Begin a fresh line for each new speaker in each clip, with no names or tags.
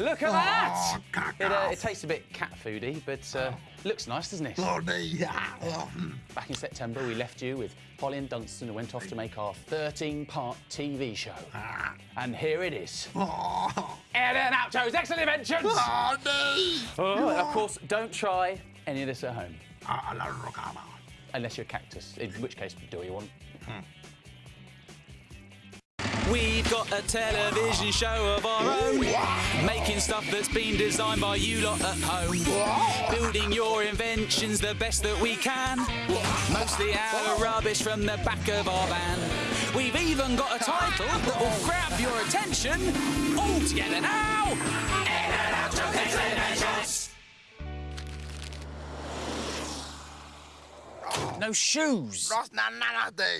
Look at that!
cock
It, uh, it tastes a bit cat foody, but uh, looks nice, doesn't it?
Bloody.
Back in September, we left you with Polly and Dunstan and went off to make our 13-part TV show. And here it is.
Oh,
and Oucho's Excellent Inventions!
bloody.
Oh, and of course, don't try any of this at home.
Ah.
Unless you're a cactus, in which case, do what you want.
We've got a television show of our own, making stuff that's been designed by you lot at home. Building your inventions the best that we can, mostly out of rubbish from the back of our van. We've even got a title that will grab your attention. All together now. Ed and Excellent No shoes.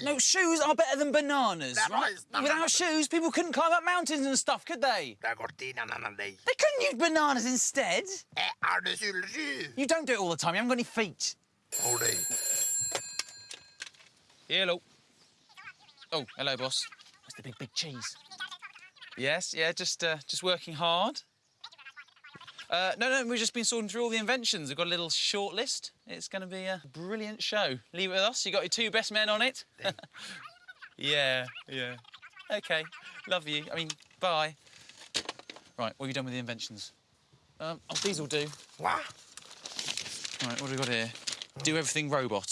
No, shoes are better than bananas, right?
right, it's not-
Without shoes, people couldn't climb up mountains and stuff, could they? They couldn't use bananas instead.
Eh, are de sur le jus.
You don't do it all the time. You haven't got any feet. Hello. Oh, hello, boss. That's the big, big cheese. Yes, yeah, just uh, just working hard. Uh, no, no, we've just been sorting through all the inventions. We've got a little short list. It's going to be a brilliant show. Leave it with us. You got your two best men on it. yeah, yeah. Okay, love you. I mean, bye. Right, what have you done with the inventions? Um, oh, these will do.
What?
Right, what have we got here? Do everything robot.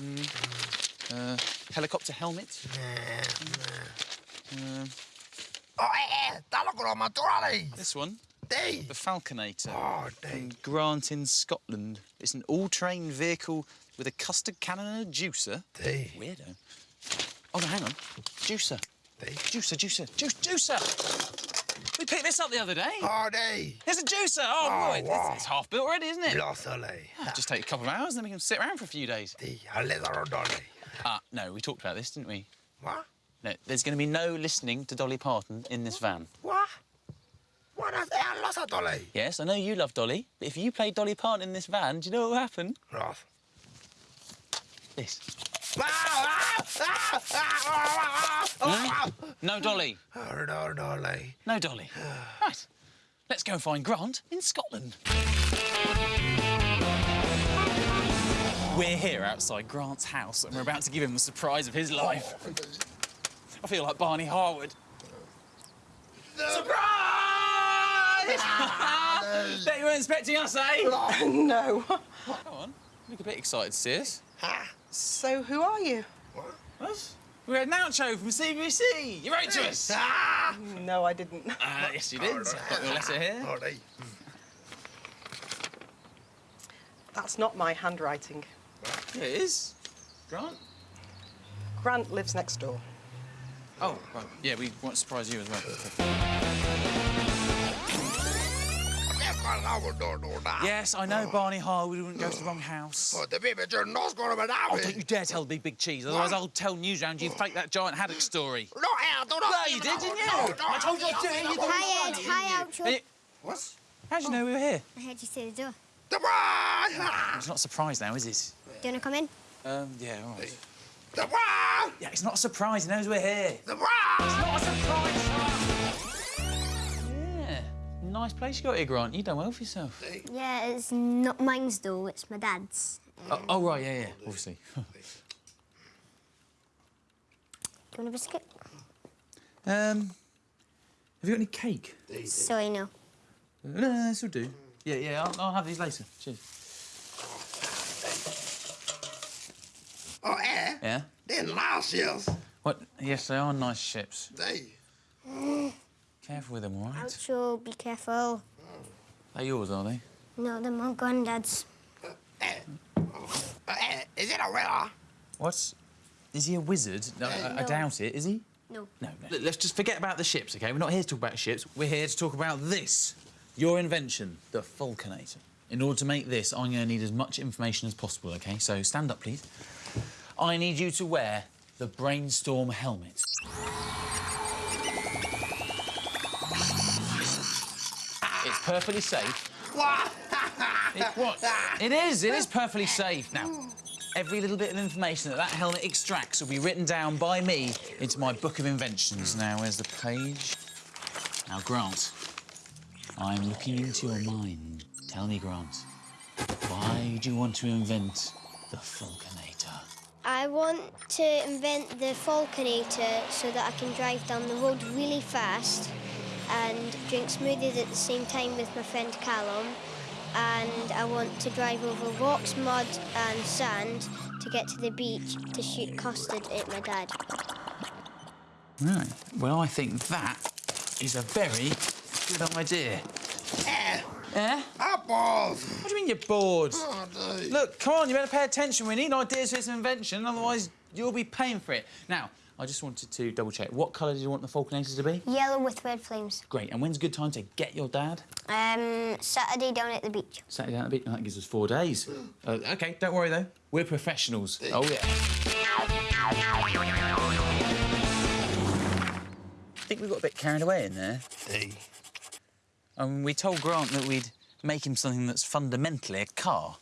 Mm. Uh, helicopter helmet.
Oh, ko ma turali.
This one,
Day.
the Falconator.
Ah, oh, day.
Grant in Scotland. It's an all-terrain vehicle with a custard cannon and a juicer.
Day.
Weirdo. Oh no, hang on. Juicer.
Day.
Juicer, juicer, juice, juicer. We picked this up the other day.
Ah, oh, day.
It's a juicer. Oh,
Oh,
boy, it's,
wow.
it's half built already, isn't it?
Los ole.
Just take a couple of hours, then we can sit around for a few days.
Day. Ale da rodole.
Ah, no, we talked about this, didn't we?
What?
No, there's going to be no listening to Dolly Parton in this van.
What? What is eh, los atole?
Yes, I know you love Dolly, but if you played Dolly Parton in this van, do you know what will happen?
Ross.
This.
Ah, ah, ah, ah, ah, ah,
No Dolly. No Dolly. right. Let's go and find Grant in Scotland. We're here outside Grant's house and we're about to give him the surprise of his life. I feel like Barney Harwood. Surprise! Bet you weren't expecting us, eh?
No.
Come on. Look a bit excited sis. see.
So who are you?
What? We had an outro from CBBC. You wrote to us.
Ah!
No, I didn't.
Uh, yes, you did. I've got your letter here.
Day.
That's not my handwriting.
Yeah, it is. Grant?
Grant lives next door.
Oh, right. Yeah, we want to surprise you as well. Yes, I know Barney Harwood wouldn't go to the wrong house.
Oh, the baby you're not going to be
Oh, don't you dare tell the big, big cheese, otherwise I'll tell Newsround you faked that giant haddock story.
No, eh, don't know.
No, you did, didn't you? I told you I'd. You didn't
Hi, Ed. Hi,
it, Oucho.
What?
How'd you know we were here?
I heard you say the door.
Surprise!
It's not a surprise now, is it?
Do you want to come in?
Um, yeah, all right.
Surprise!
Yeah, it's not a surprise. He knows we're here.
Surprise!
Not a surprise, Yeah. Nice place you got here, Grant. You done well for yourself.
Yeah, it's not mine's though. It's my dad's.
Oh, oh, right, yeah, yeah, obviously.
Do you want a biscuit?
um, have you got any cake?
So I know.
No, no, this will do. Yeah, yeah, I'll, I'll have these later. Cheers.
Oh, eh?
Yeah?
They're nice, yes.
What? Yes, they are nice ships.
They.
Careful with them, all right?
Oucho, oh, be careful.
They're yours, are they?
No, they're my granddad's.
Oh, is it a winner?
What's... He a wizard? No, I, I
No.
doubt it. Is he?
No.
No, no. Let's just forget about the ships, OK? We're not here to talk about ships. We're here to talk about this. Your invention, the Falconator. In order to make this, I'm going to need as much information as possible, OK? So stand up, please. I need you to wear the Brainstorm helmet. Perfectly safe. It, what? It is. It is perfectly safe. Now, every little bit of information that that helmet extracts will be written down by me into my book of inventions. Now, where's the page? Now, Grant, I'm looking into your mind. Tell me, Grant, why do you want to invent the Falconator?
I want to invent the Falconator so that I can drive down the road really fast and drink smoothies at the same time with my friend Callum. And I want to drive over rocks, mud, and sand to get to the beach to shoot custard at my dad.
Right. Well, I think that is a very good idea.
Eh,
Eh?
apples.
What do you mean you're bored?
Oh.
Look, come on, you better pay attention. We need ideas for this invention, otherwise you'll be paying for it. Now, I just wanted to double check. What colour did you want the Falconators to be?
Yellow with red flames.
Great. And when's a good time to get your dad?
Um, Saturday down at the beach.
Saturday down at the beach. That gives us four days. Uh, OK, don't worry, though. We're professionals. Oh, yeah. I think we got a bit carried away in there.
Hey.
Um, we told Grant that we'd make him something that's fundamentally a car.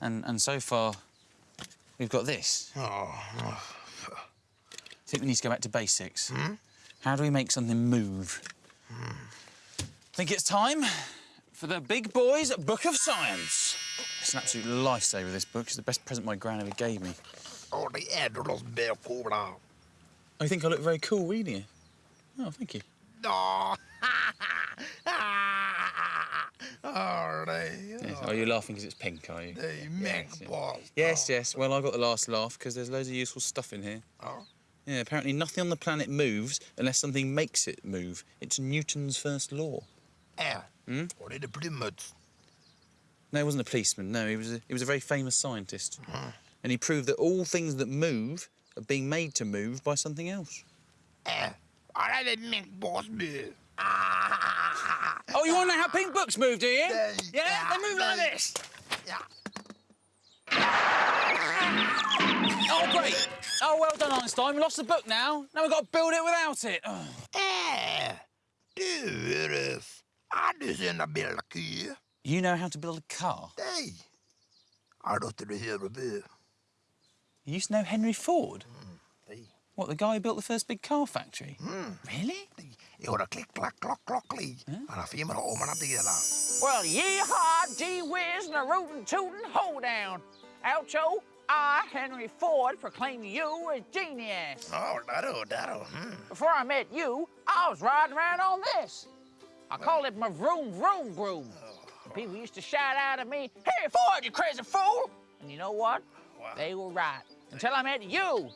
And, and so far, we've got this.
Oh,
I think we need to go back to basics. Hmm? How do we make something move? I think it's time for the big boys Book of Science. It's an absolute lifesaver, this book. It's the best present my gran ever gave me.
oh, the Edros Bear Cobra.
I think I look very cool reading it. Oh, thank you.
Oh, oh.
Yes. Oh, you're laughing because it's pink, are you?
They make
yes. Yes, yes. Well, I got the last laugh because there's loads of useful stuff in here.
Oh.
Yeah, apparently nothing on the planet moves unless something makes it move. It's Newton's first law.
Eh. Or did the Plymouth.
No, he wasn't a policeman. No, he was a, he was a very famous scientist. And he proved that all things that move are being made to move by something else.
Or did they make balls move?
Oh, you want to know how pink books move, do you?
Yeah,
Yeah, they move like this.
Yeah.
Oh, great. Oh, well done, Einstein. We lost the book now. Now we've got to build it without it.
Eh. Du, Iris. Har du build a car.
You know how to build a car?
Nej. Har du inte det huvud?
You used to know Henry Ford?
Nej.
What, the guy who built the first big car factory? Really?
Jo, det klick, klack, klock, klocklig. Han har filmat om han delar.
Well, yeehaw, gee whiz, and a rootin' tootin' hoedown. Oucho, I, Henry Ford, proclaim you a genius.
Ja, där då, där då. Mm.
Before I met you, I was riding around on this. I called it my vroom vroom broom. And people used to shout out at me, Hey Ford, you crazy fool! And you know what? They were right. Until I met you.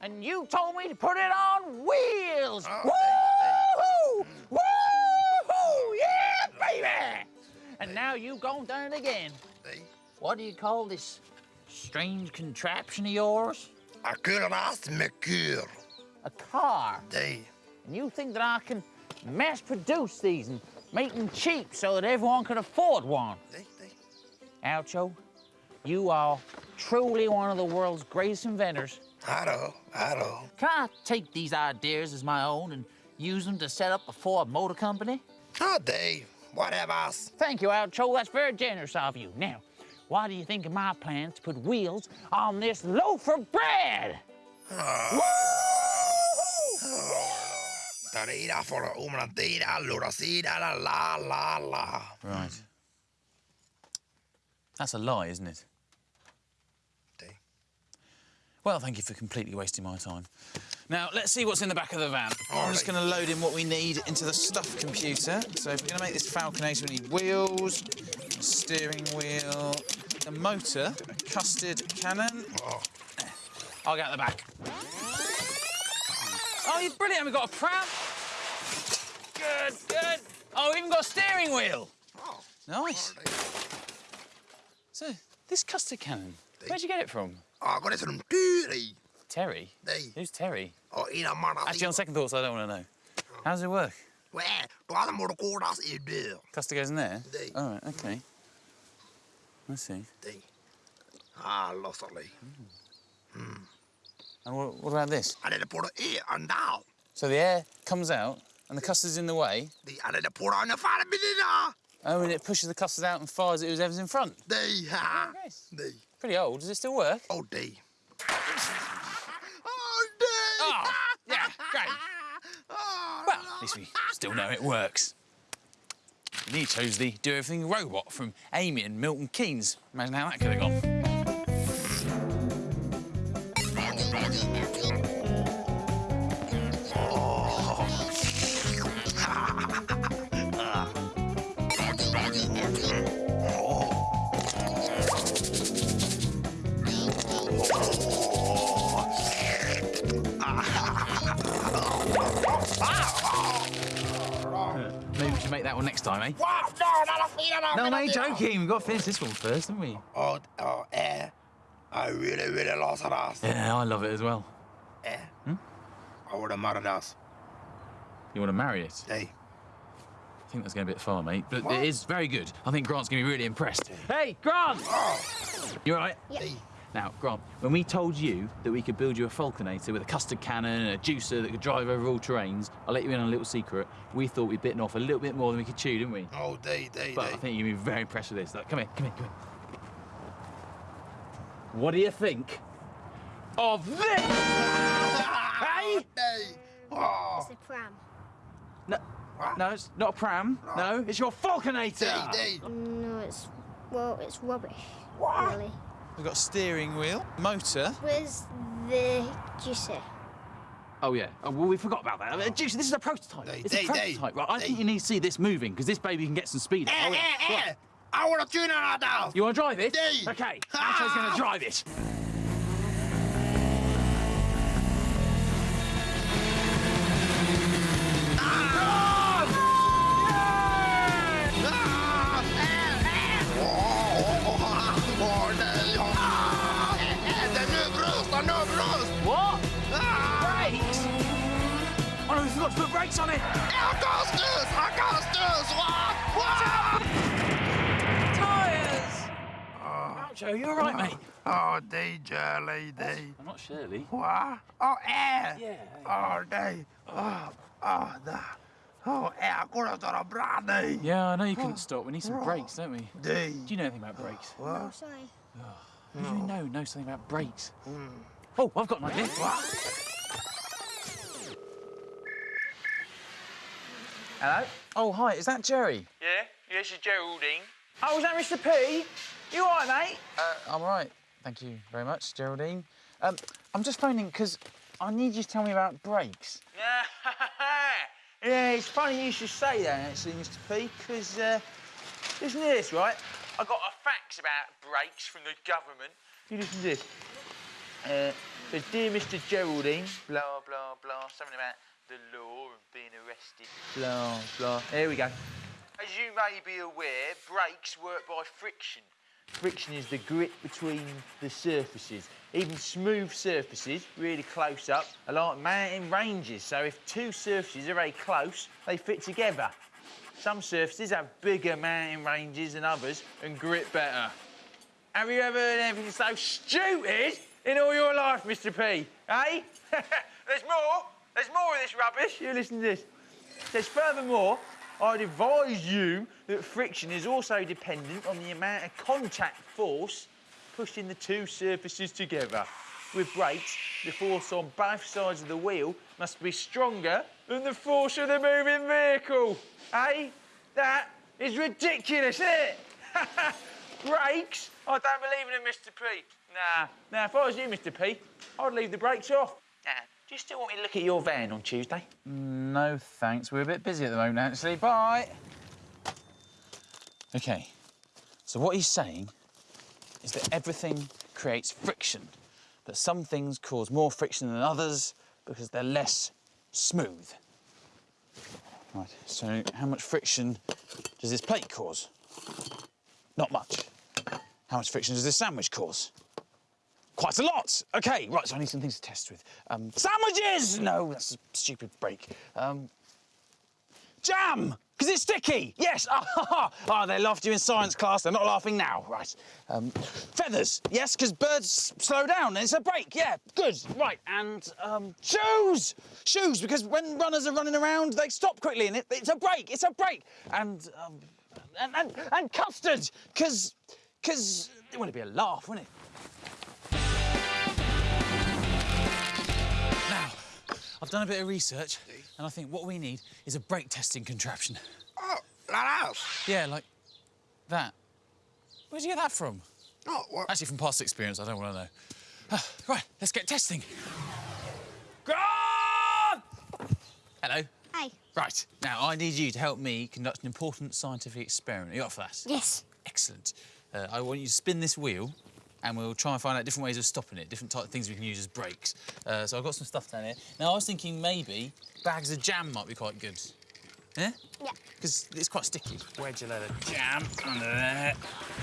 And you told me to put it on wheels.
Oh,
Woo-hoo! Woo-hoo! Yeah, baby! And now you've gone done it again. What do you call this strange contraption of yours?
Med kyr.
A car.
Nej.
And you think that I can mass produce these and make them cheap so that everyone can afford one?
Nej, nej.
Oucho, you are truly one of the world's greatest inventors.
Hallå, hallå.
Can I take these ideas as my own and use them to set up a Ford Motor Company?
Ja, dig. Whatever.
Thank you, Oucho. That's very generous of you. Now, why do you think of my plans to put wheels on this loaf of bread?
Tarida for umran tida, lura la la la la.
Right. That's a lie, isn't it?
Dig.
Well, thank you for completely wasting my time. Now, let's see what's in the back of the van. I'm just going to load in what we need into the stuff computer. So if we're going to make this Falconator, we need wheels, steering wheel, a motor, a custard cannon.
Oh.
I'll get the back. Oh, you're brilliant. We've got a pram. Good, good. Oh, we've even got a steering wheel.
Oh.
Nice. So, this custard cannon, where'd you get it from?
Ah, ja, går det som dyr
Terry?
Nej.
Who's Terry?
Oh, Innan man har...
Actually, on second thoughts, I don't want to know. How does it work?
Well, då hade man kodas i dörr.
Custard goes in there? All right, OK. Let's see.
Dig. Ah, lossarlig.
And what, what about this?
Han är det på det är en dag.
So the air comes out and the custard's in the way.
Han är det på det en fan bilida.
Oh, and it pushes the custard out and fires it whoever's in front.
Ha.
Nice. Pretty old. Does it still work?
Åh, dig. Åh, dig!
Oh, yeah, great.
Åh,
Well, at least we still know it works. You chose the do everything robot from Amy and Milton Keynes. Imagine how that could have gone. Ah. Maybe we should make that one next time, eh?
What? No, a feet, no,
No, mate, joking. We've got to finish this one first, haven't we?
Oh, oh, eh. I really, really lost it us.
Yeah, I love it as well.
Eh. Hmm? I would have married us.
You want to marry it?
Hey.
I think that's going a bit far, mate. But
What?
it is very good. I think Grant's going to be really impressed. Hey, Grant!
Oh,
You all right?
Yeah.
hey.
Now, Grant, when we told you that we could build you a Falconator with a custard cannon and a juicer that could drive over all terrains, I'll let you in on a little secret. We thought we'd bitten off a little bit more than we could chew, didn't we?
Oh, they, they,
But I think you'll be very impressed with this. Like, come here, come here, come here. What do you think of this? hey?
They. Oh,
It's a pram.
No, no, it's not a pram. Oh. No, it's your Falconator.
they, they.
No, it's well, it's rubbish.
What?
Really.
We've got a steering wheel, motor.
Where's the juicer?
Oh yeah. Oh, well, we forgot about that. Uh, Juicy, this is a prototype.
They-
it's
they-
a
they-
prototype, right? I think you need to see this moving because this baby can get some speed. up. Oh, yeah.
eh,
Right.
eh. I want to tune it that down.
You want to drive it?
They-
Okay. Anto's going to drive it.
Oh
no, we forgot to put brakes on it.
Jag kan snus, jag kan snus. Wah, wah.
Tyres. Joe, you all right, mate?
Oh, DJ lady.
I'm not Shirley.
What? Oh, eh.
Yeah.
Oh, nej. Oh, oh, där. Oh, eh, jag går att ta bra nej.
Yeah, I know you couldn't stop. We need some brakes, don't we? Do you know anything about brakes?
Oh, sorry.
Who do you know knows something about brakes? Oh, I've got an idea. Hello? Oh, hi, is that Jerry?
Yeah? Yes, it's Geraldine. Oh, is that Mr. P? You all right, mate?
Uh, I'm all right. Thank you very much, Geraldine. Um, I'm just phoning because I need you to tell me about brakes.
yeah, it's funny you should say that, actually, Mr. P, because, uh, listen to this, right? I got a fax about brakes from the government. You listen to this. Uh, says, Dear Mr. Geraldine, blah, blah, blah, something about the law and being arrested, blah, blah. Here we go. As you may be aware, brakes work by friction. Friction is the grit between the surfaces. Even smooth surfaces, really close up, are like mountain ranges. So if two surfaces are very close, they fit together. Some surfaces have bigger mountain ranges than others and grit better. Have you ever heard anything so stupid in all your life, Mr. P? Eh? There's more. There's more of this rubbish. You listen to this. It says, furthermore, I'd advise you that friction is also dependent on the amount of contact force pushing the two surfaces together. With brakes, the force on both sides of the wheel must be stronger than the force of the moving vehicle. Eh? That is ridiculous, isn't it? brakes? I don't believe in them, Mr. P. Nah. Now, if I was you, Mr. P, I'd leave the brakes off. Now, do you still want me to look at your van on Tuesday?
No, thanks. We're a bit busy at the moment, actually. Bye. Okay. So what he's saying is that everything creates friction. That some things cause more friction than others because they're less smooth. Right. So how much friction does this plate cause? Not much. How much friction does this sandwich cause? Quite a lot. Okay, right, so I need some things to test with. Um, sandwiches! No, that's a stupid break. Um, jam! Because it's sticky! Yes! Ah, oh, they laughed you in science class, they're not laughing now. Right. Um, feathers! Yes, because birds slow down it's a break. Yeah, good. Right, and um, shoes! Shoes, because when runners are running around, they stop quickly and it, it's a break, it's a break. And, um, and, and, and custard! Because, because, it wouldn't be a laugh, wouldn't it? I've done a bit of research, and I think what we need is a brake testing contraption.
Oh, Like us.
Yeah, like that. Where'd you get that from?
Oh, what?
Actually, from past experience, I don't want to know. Ah, right, let's get testing. Grant! Hello.
Hi.
Right, now I need you to help me conduct an important scientific experiment. Are you up for that?
Yes.
Excellent. Uh, I want you to spin this wheel and we'll try and find out different ways of stopping it, different type of things we can use as brakes. Uh, so I've got some stuff down here. Now, I was thinking maybe bags of jam might be quite good. Yeah?
Yeah.
Because it's quite sticky. Wedge a load of jam under there.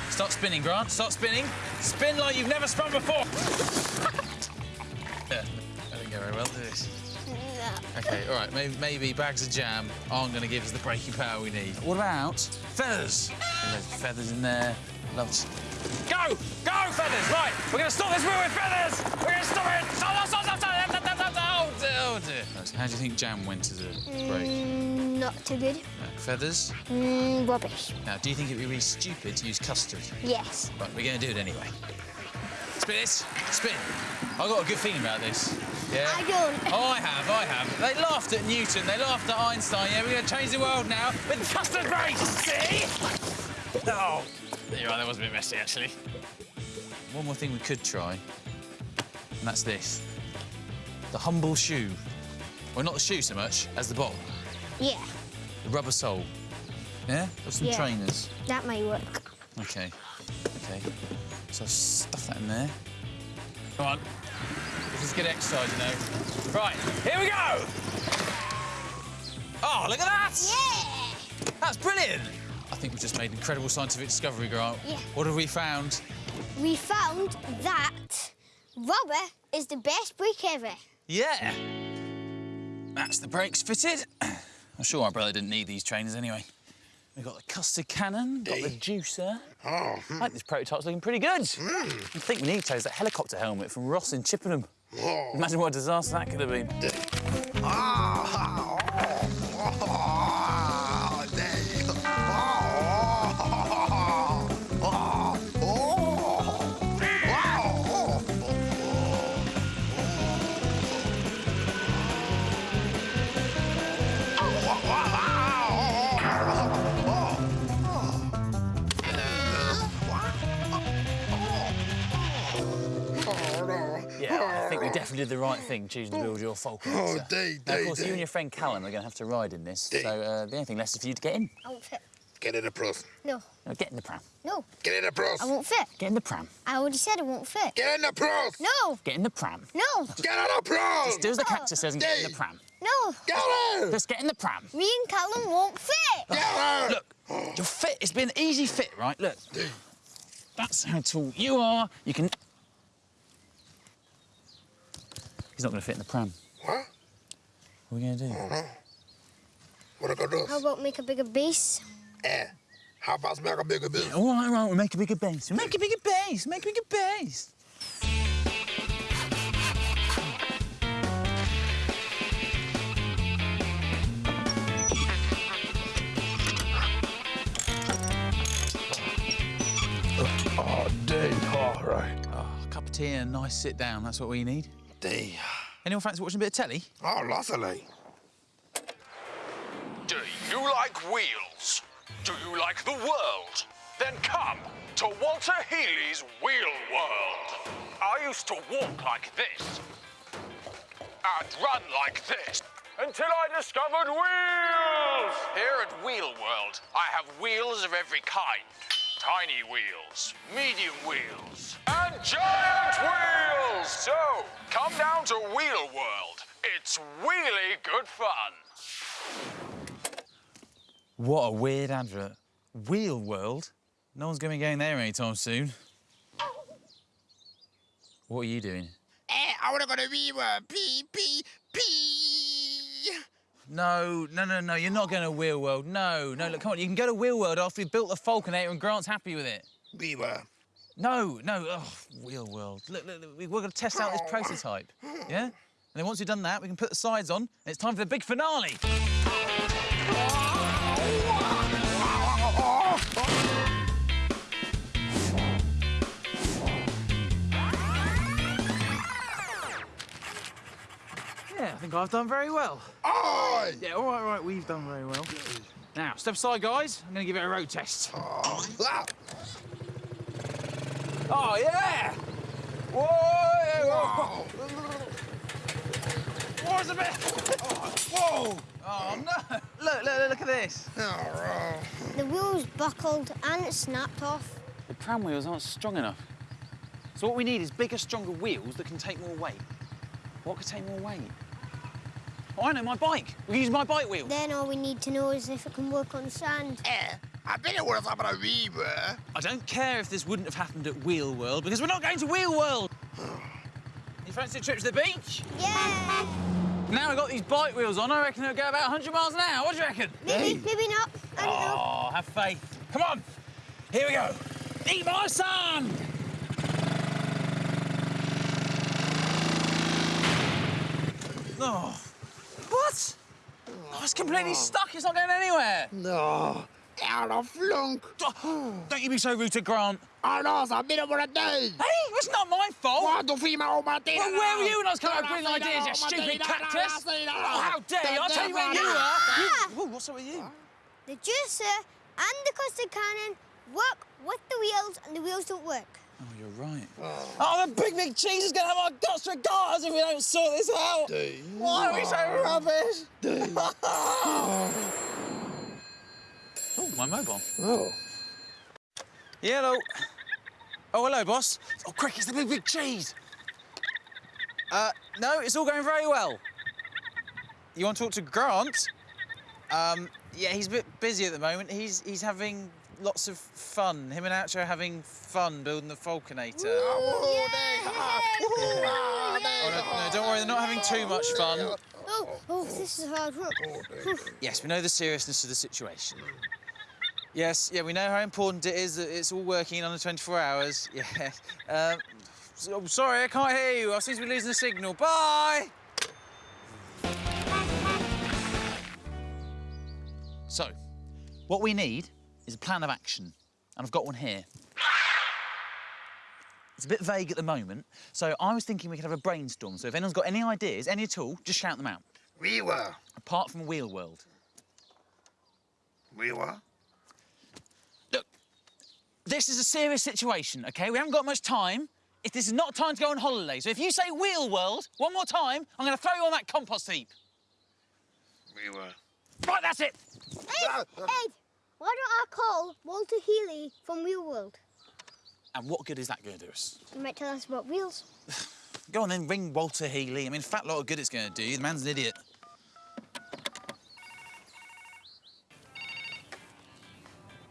Start spinning, Grant. Start spinning. Spin like you've never spun before. yeah, I didn't go very well, did it?
No.
Okay, all right, maybe, maybe bags of jam aren't going to give us the braking power we need. What about feathers? There's feathers in there. Love to... Go! Go, feathers! Right, we're going to stop this wheel with feathers! We're going to stop it! Stop, stop, stop, stop, stop, stop, stop, stop, Oh, dear, oh, dear. How do you think jam went as a break?
Mm, not too good.
Uh, feathers?
Mm, rubbish.
Now, do you think it'd be really stupid to use custard?
Yes.
Right, we're going to do it anyway. Spin this. Spin. I've got a good feeling about this. Yeah?
I don't.
Oh, I have, I have. They laughed at Newton, they laughed at Einstein. Yeah, we're going to change the world now with custard brakes, see? Oh. You're right, that was a bit messy, actually. One more thing we could try, and that's this. The humble shoe. Well, not the shoe so much as the bottle.
Yeah,
The rubber sole. Yeah? Got some
Yeah.
trainers.
that might work.
Okay. Okay. So stuff that in there. Come on. This is good exercise, you know. Right, here we go! Oh, look at that!
Yeah.
That's brilliant! I think we've just made an incredible scientific discovery, Grant.
Yeah.
What have we found?
We found that rubber is the best brake ever.
Yeah. That's the brakes fitted. I'm sure my brother didn't need these trainers anyway. We've got the custard cannon, got the juicer.
Oh, hmm.
I think this prototype's looking pretty good. Hmm. I think we need to is that helicopter helmet from Ross in Chippenham.
oh.
Imagine what a disaster that could have been. Definitely did the right thing choosing to build your Falcon.
Oh,
sir.
day,
Now, of
day,
course, you and your friend Callum are going to have to ride in this, so uh, the only thing left is for you to get in.
I won't fit.
Get in the press.
No,
No, get in the pram.
no,
Get in the press.
I won't fit.
Get in the pram.
I already said I won't fit.
Get in the press.
No,
Get in the pram.
no,
Get in the press.
Do as the cactus says and get in the pram.
no.
Get in.
Just get in the pram.
Me and Callum won't fit.
Get in.
Look, your fit, it's been an easy fit, right? Look. That's how tall you are. You can... He's not going to fit in the pram.
What?
What are we going to do?
What are we
gonna
do?
How about make a bigger base?
Eh, how about make a bigger business?
All right, all right, we'll make a bigger base. We'll make a bigger base. Make a bigger base.
Oh, Dave, all right.
Oh, a cup of tea and a nice sit down. That's what we need.
Dave.
Anyone fancy watching a bit of telly?
Oh, lots of like.
Do you like wheels? Do you like the world? Then come to Walter Healy's Wheel World. I used to walk like this and run like this until I discovered wheels. Here at Wheel World, I have wheels of every kind. Tiny wheels, medium wheels, and giant wheels. So, come down to Wheel World. It's really good fun.
What a weird advert. Wheel World? No one's going to be going there anytime soon. What are you doing?
Eh, I wanna go to Wheel World. Pee, pee, pee.
No, no, no, no, you're not going to Wheel World. No, no, look, come on, you can go to Wheel World after we've built the Falconator and Grant's happy with it.
Viva.
No, no, oh, Wheel World. Look, look, look, we're going to test out this prototype, yeah? And then once we've done that, we can put the sides on, and it's time for the big finale. Yeah, I think I've done very well.
Oi!
Yeah, all right, all right, we've done very well. Now, step aside, guys. I'm going to give it a road test.
Ah,
Oh, yeah! Whoa! What's a bit? Whoa! Oh, no! Look, look, look at this.
The wheels buckled and it snapped off.
The pram wheels aren't strong enough. So what we need is bigger, stronger wheels that can take more weight. What could take more weight? Oh, I know, my bike. We can use my bike wheels.
Then all we need to know is if it can work on sand.
Eh, I bet it was about a weaver.
I don't care if this wouldn't have happened at Wheel World because we're not going to Wheel World. you fancy a trip to the beach?
Yeah!
Now we've got these bike wheels on, I reckon it'll go about 100 miles an hour. What do you reckon?
Maybe, maybe not. I don't know.
Oh, have faith. Come on. Here we go. Eat my sand. Oh. What? Oh, it's completely stuck. It's not going anywhere.
No, out of flunk.
Don't you be so rude to Grant.
Oh, no, sabi na mo na do.
Hey, it's not my fault.
What the female Martina?
Well, where were you when I was coming up with green ideas, you stupid cactus? Oh, how dare you? I'll tell you where you were.
Ah!
Ooh, what's up with you?
The juicer and the custard cannon work with the wheels and the wheels don't work.
Oh, you're right. Oh, the big, big cheese is going to have our guts for garters if we don't sort this out. Dude. Why are we so rubbish? oh, my mobile.
Oh.
Yeah, hello. Oh, hello, boss. Oh, quick, it's the big, big cheese. Uh, no, it's all going very well. You want to talk to Grant? Um, yeah, he's a bit busy at the moment. He's he's having lots of fun. Him and Oucho are having fun building the Falconator.
Oh, day.
Oh, no, no, don't worry, they're not having too much fun.
Oh, oh, this is hard work.
Yes, we know the seriousness of the situation. Yes, yeah, we know how important it is that it's all working in under 24 hours. Yeah. Um, so, sorry, I can't hear you. I seem to be losing the signal. Bye! So, what we need is a plan of action, and I've got one here. It's a bit vague at the moment, so I was thinking we could have a brainstorm. So if anyone's got any ideas, any at all, just shout them out.
We were.
Apart from Wheel World.
We were.
Look, this is a serious situation, OK? We haven't got much time. If this is not time to go on holiday, so if you say Wheel World one more time, I'm going to throw you on that compost heap.
We were.
Right, that's it.
Ed, Ed, why don't I call Walter Healy from Wheel World?
And what good is that going to do us?
He might tell us about wheels.
Go on then, ring Walter Healy. I mean, fat lot of good it's going to do you. The man's an idiot.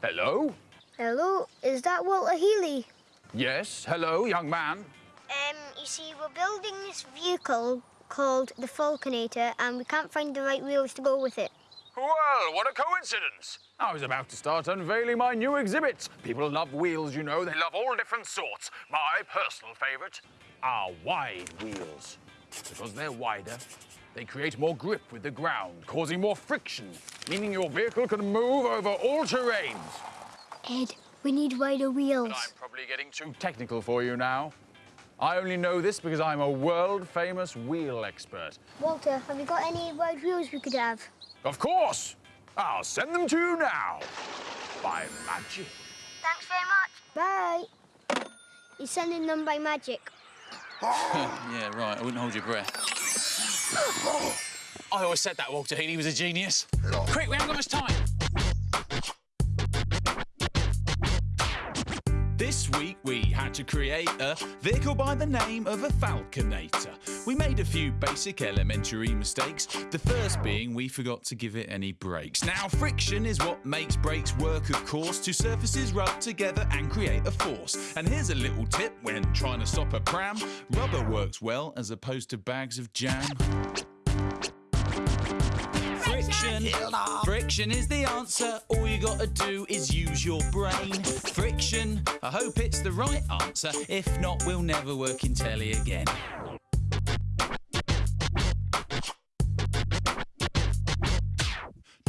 Hello?
Hello, is that Walter Healy?
Yes, hello, young man.
Um, you see, we're building this vehicle called the Falconator, and we can't find the right wheels to go with it.
Well, what a coincidence.
I was about to start unveiling my new exhibit. People love wheels, you know. They
They love all different sorts. My personal favourite.
are wide wheels. Because they're wider, they create more grip with the ground, causing more friction, meaning your vehicle can move over all terrains.
Ed, we need wider wheels.
I'm probably getting too
Too technical for you now. I only know this because I'm a world famous wheel expert.
Walter, have you got any wide wheels we could have?
Of course! I'll send them to you now. By magic.
Thanks very much. Bye. He's sending them by magic.
yeah, right. I wouldn't hold your breath. I always said that Walter Healy was a genius. Quick, we haven't got much time.
Week we had to create a vehicle by the name of a Falconator. We made a few basic elementary mistakes, the first being we forgot to give it any brakes. Now, friction is what makes brakes work, of course. Two surfaces rub together and create a force. And here's a little tip when trying to stop a pram rubber works well as opposed to bags of jam. Friction. Friction is the answer. All you gotta do is use your brain. Friction. I hope it's the right answer. If not, we'll never work in telly again.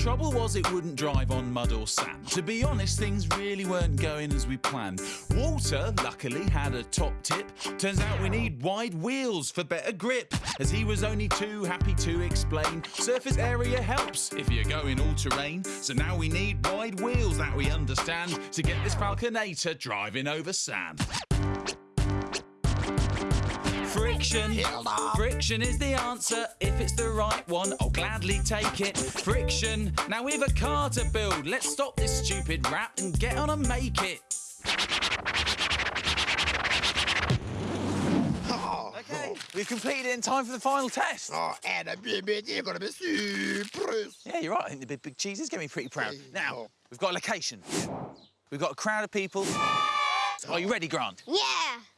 Trouble was it wouldn't drive on mud or sand. To be honest, things really weren't going as we planned. Walter, luckily, had a top tip. Turns out we need wide wheels for better grip. As he was only too happy to explain, surface area helps if you're going all terrain. So now we need wide wheels that we understand to get this Falconator driving over sand. Friction. Friction is the answer. If it's the right one, I'll gladly take it. Friction. Now we've a car to build. Let's stop this stupid rap and get on and make it.
Oh, okay, oh. we've completed it in time for the final test.
Oh, and a bit, you're gonna be super.
Yeah, you're right. I think the big, big cheese is going to be pretty proud.
Hey,
Now,
oh.
we've got a location. We've got a crowd of people. Are you ready, Grant?
Yeah.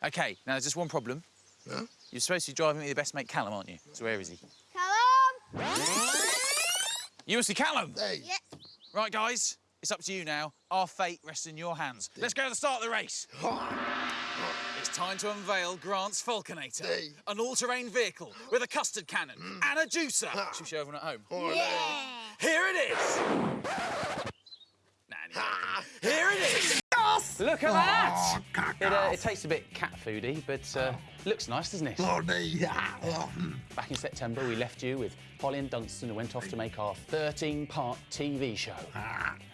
Okay, now there's just one problem.
Huh?
You're supposed to be driving with your best mate Callum, aren't you? So where is he?
Callum.
You see Callum?
Hey.
Yeah.
Right, guys, it's up to you now. Our fate rests in your hands. Let's go to the start of the race. It's time to unveil Grant's Falconator,
Hey.
an all-terrain vehicle with a custard cannon and a juicer. Should we show everyone at home?
Yeah.
Here it is. Nah, anyway. Here it is. Look at that. It, uh, it tastes a bit cat foody, but uh, looks nice, doesn't it?
Yeah.
Back in September, we left you with Polly and Dunstan, who went off to make our 13-part TV show.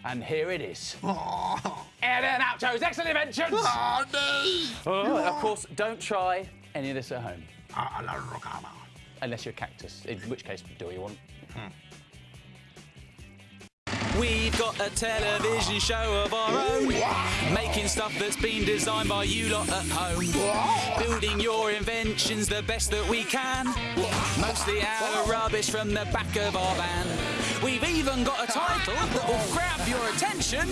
And here it is.
Oh,
Ed and Oucho's Excellent Inventions!
oh,
Oh, of course, don't try any of this at home, unless you're a cactus, in which case, do what you want.
We've got a television show of our own, making stuff that's been designed by you lot at home. Building your inventions the best that we can, mostly out of rubbish from the back of our van. We've even got a title that will grab your attention.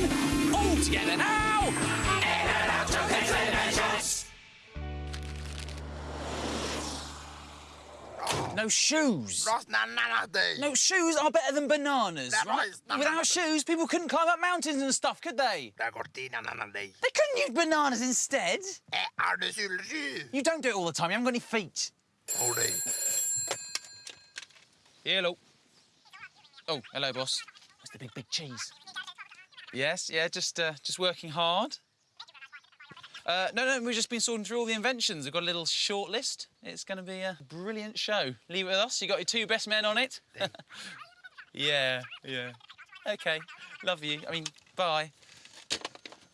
All together now. In and out of
No shoes. No shoes are better than bananas. Right?
right. No, no,
Without shoes, people couldn't climb up mountains and stuff, could they? They couldn't use bananas instead.
Eh, are the sylsy?
You don't do it all the time. You haven't got any feet.
Oh.
Hello. Oh, hello, boss. What's the big, big cheese? Yes, yeah, just uh, just working hard. Uh, no, no, we've just been sorting through all the inventions. We've got a little short list. It's going to be a brilliant show. Leave it with us. You got your two best men on it. yeah, yeah. Okay, love you. I mean, bye.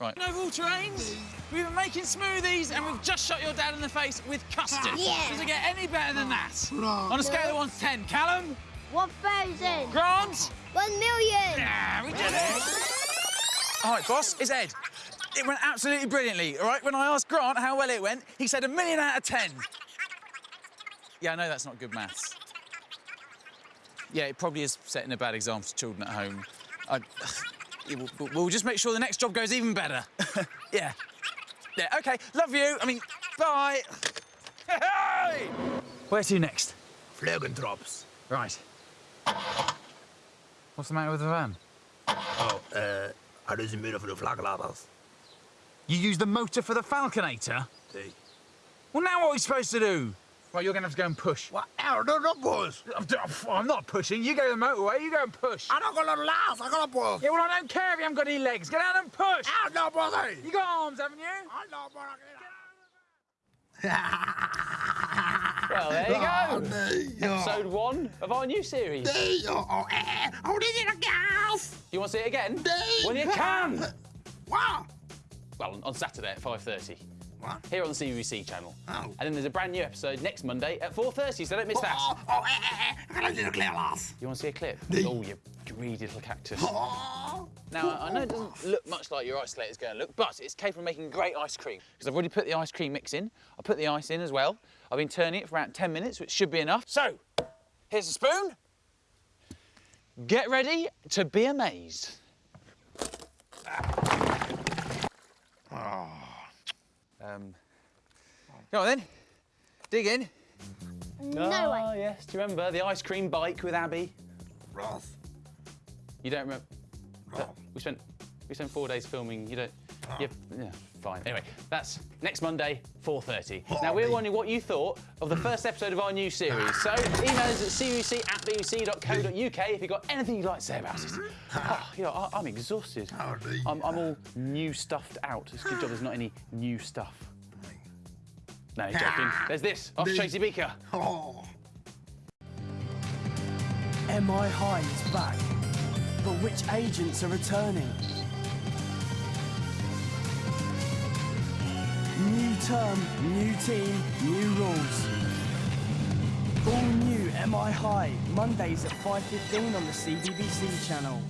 Right. No all terrains. We've been making smoothies and we've just shot your dad in the face with custard.
Yeah.
Does it get any better than that? On a scale of 1 to 10, Callum?
1,000.
Grant?
1 million.
Yeah, we did it. All right, boss, it's Ed. It went absolutely brilliantly, all right? When I asked Grant how well it went, he said a million out of 10. Yeah, I know that's not good maths. Yeah, it probably is setting a bad example to children at home. I, yeah, we'll, we'll just make sure the next job goes even better. yeah. Yeah, OK, love you. I mean, bye. Hey! Where to next?
Flögentrops.
Right. What's the matter with the van?
Oh, uh, are those made for the flagladders?
You use the motor for the Falconator?
Day.
Well, now what are we supposed to do? Right, you're going to have to go and push.
What? Oh, no, no, boss.
I'm, I'm not pushing. You go to the motorway, you go and push.
I don't got no last. I got a boss.
Yeah, well, I don't care if you haven't got any legs. Get out and push.
Ah, no, boss. Hey.
You got arms, haven't you?
I know, boss.
Well, there you
Oh,
go.
day.
Episode one of our new series.
Day. Oh, oh, eh. Oh, this is a gas.
You want to see it again?
Day.
When you can.
Wow.
Well, on- on Saturday at 5.30.
What?
Here on the CBBC channel.
Oh.
And then there's a brand new episode next Monday at 4.30, so don't miss that.
Oh, oh, eh, eh, eh. I got a little clear.
You want to see a clip? Oh, you greedy little cactus.
Oh.
Now, I know it doesn't look much like your ice is going to look, but it's capable of making great ice cream. Because I've already put the ice cream mix in. I put the ice in as well. I've been turning it for around 10 minutes, which should be enough. So, here's a spoon. Get ready to be amazed. Um, go on then. Dig in.
No
Ah,
way.
yes. Do you remember the ice cream bike with Abby?
Ross.
You don't remember?
Ross.
We spent we spent four days filming. You don't
You're, yeah, fine. Anyway, that's next Monday, 4.30. Now, we're wondering what you thought of the first episode of our new series. So, email us at cuc at bbc.co.uk if you've got anything you'd like to say about it. Oh, ah, you know, I, I'm exhausted.
Howdy.
I'm, I'm all new stuffed out. It's a good job there's not any new stuff. No, you're joking. There's this, off Tracy Beaker.
Oh.
MI High is back. But which agents are returning? New term, new team, new rules. All new MI High, Mondays at 5.15 on the CBBC channel.